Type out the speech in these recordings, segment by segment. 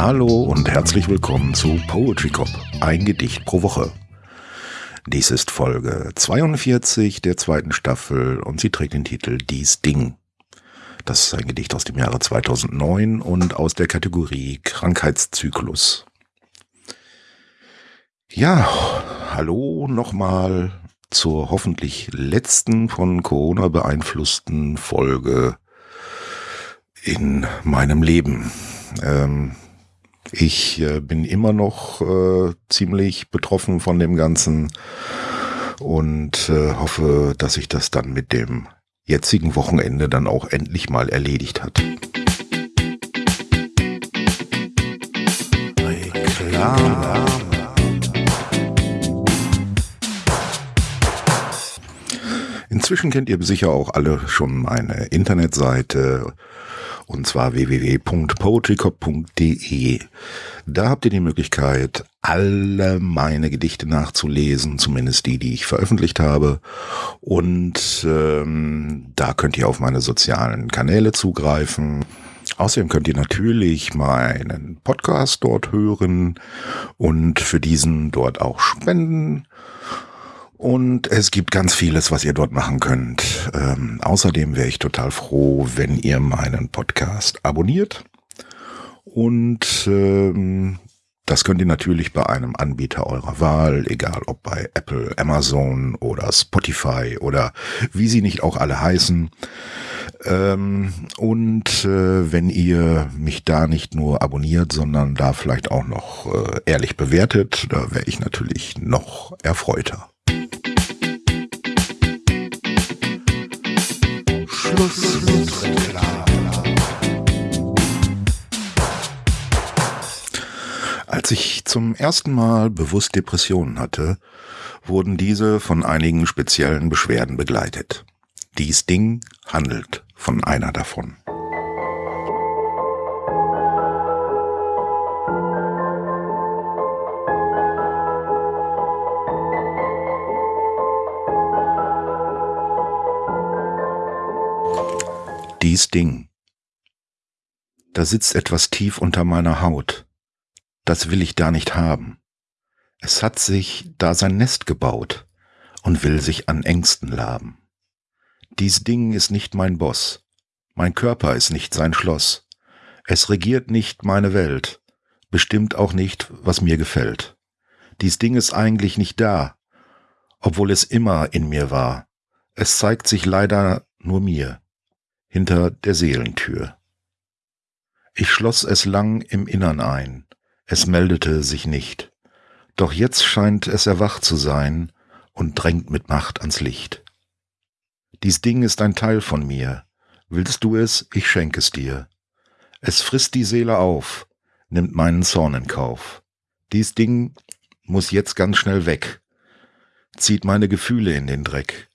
Hallo und herzlich willkommen zu Poetry Cop, ein Gedicht pro Woche. Dies ist Folge 42 der zweiten Staffel und sie trägt den Titel Dies Ding. Das ist ein Gedicht aus dem Jahre 2009 und aus der Kategorie Krankheitszyklus. Ja, hallo nochmal zur hoffentlich letzten von Corona beeinflussten Folge in meinem Leben. Ähm, ich äh, bin immer noch äh, ziemlich betroffen von dem Ganzen und äh, hoffe, dass sich das dann mit dem jetzigen Wochenende dann auch endlich mal erledigt hat. Reklame. Inzwischen kennt ihr sicher auch alle schon meine Internetseite und zwar www.poetrycop.de. Da habt ihr die Möglichkeit, alle meine Gedichte nachzulesen, zumindest die, die ich veröffentlicht habe. Und ähm, da könnt ihr auf meine sozialen Kanäle zugreifen. Außerdem könnt ihr natürlich meinen Podcast dort hören und für diesen dort auch spenden. Und es gibt ganz vieles, was ihr dort machen könnt. Ähm, außerdem wäre ich total froh, wenn ihr meinen Podcast abonniert. Und ähm, das könnt ihr natürlich bei einem Anbieter eurer Wahl, egal ob bei Apple, Amazon oder Spotify oder wie sie nicht auch alle heißen. Ähm, und äh, wenn ihr mich da nicht nur abonniert, sondern da vielleicht auch noch äh, ehrlich bewertet, da wäre ich natürlich noch erfreuter. Mit Als ich zum ersten Mal bewusst Depressionen hatte, wurden diese von einigen speziellen Beschwerden begleitet. Dies Ding handelt von einer davon. Dies Ding. Da sitzt etwas tief unter meiner Haut. Das will ich da nicht haben. Es hat sich da sein Nest gebaut und will sich an Ängsten laben. Dies Ding ist nicht mein Boss. Mein Körper ist nicht sein Schloss. Es regiert nicht meine Welt, bestimmt auch nicht, was mir gefällt. Dies Ding ist eigentlich nicht da, obwohl es immer in mir war. Es zeigt sich leider nur mir hinter der Seelentür. Ich schloss es lang im Innern ein, es meldete sich nicht, doch jetzt scheint es erwacht zu sein und drängt mit Macht ans Licht. Dies Ding ist ein Teil von mir, willst du es, ich schenk es dir. Es frisst die Seele auf, nimmt meinen Zorn in Kauf. Dies Ding muss jetzt ganz schnell weg, zieht meine Gefühle in den Dreck.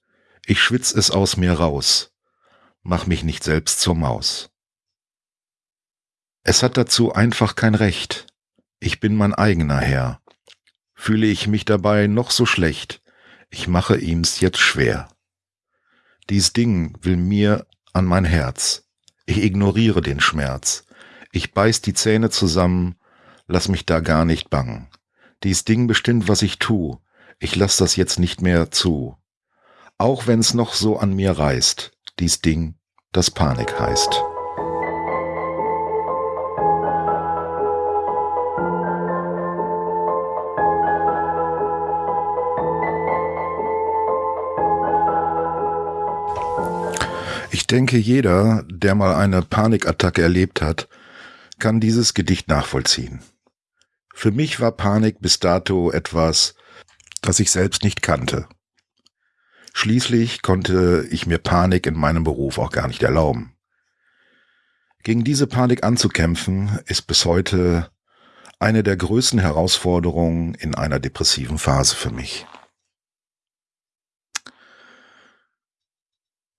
Ich schwitz es aus mir raus, mach mich nicht selbst zur Maus. Es hat dazu einfach kein Recht. Ich bin mein eigener Herr. Fühle ich mich dabei noch so schlecht, ich mache ihm's jetzt schwer. Dies Ding will mir an mein Herz. Ich ignoriere den Schmerz. Ich beiß die Zähne zusammen, lass mich da gar nicht bangen. Dies Ding bestimmt, was ich tu. Ich lass das jetzt nicht mehr zu. Auch wenn's noch so an mir reißt dies Ding, das Panik heißt. Ich denke, jeder, der mal eine Panikattacke erlebt hat, kann dieses Gedicht nachvollziehen. Für mich war Panik bis dato etwas, das ich selbst nicht kannte. Schließlich konnte ich mir Panik in meinem Beruf auch gar nicht erlauben. Gegen diese Panik anzukämpfen, ist bis heute eine der größten Herausforderungen in einer depressiven Phase für mich.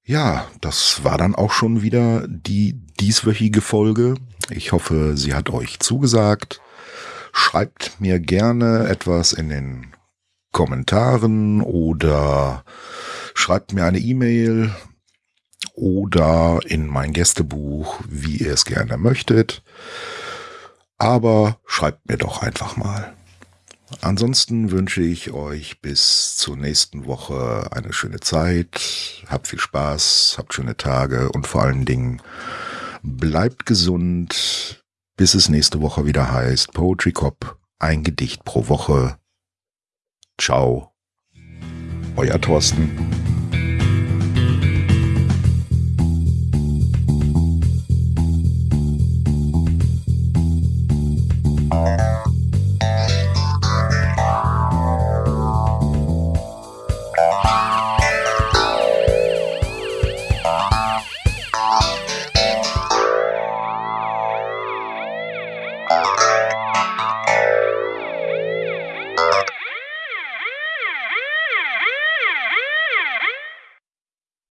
Ja, das war dann auch schon wieder die dieswöchige Folge. Ich hoffe, sie hat euch zugesagt. Schreibt mir gerne etwas in den Kommentaren oder schreibt mir eine E-Mail oder in mein Gästebuch, wie ihr es gerne möchtet. Aber schreibt mir doch einfach mal. Ansonsten wünsche ich euch bis zur nächsten Woche eine schöne Zeit. Habt viel Spaß, habt schöne Tage und vor allen Dingen bleibt gesund, bis es nächste Woche wieder heißt Poetry Cop, ein Gedicht pro Woche. Ciao, euer Thorsten.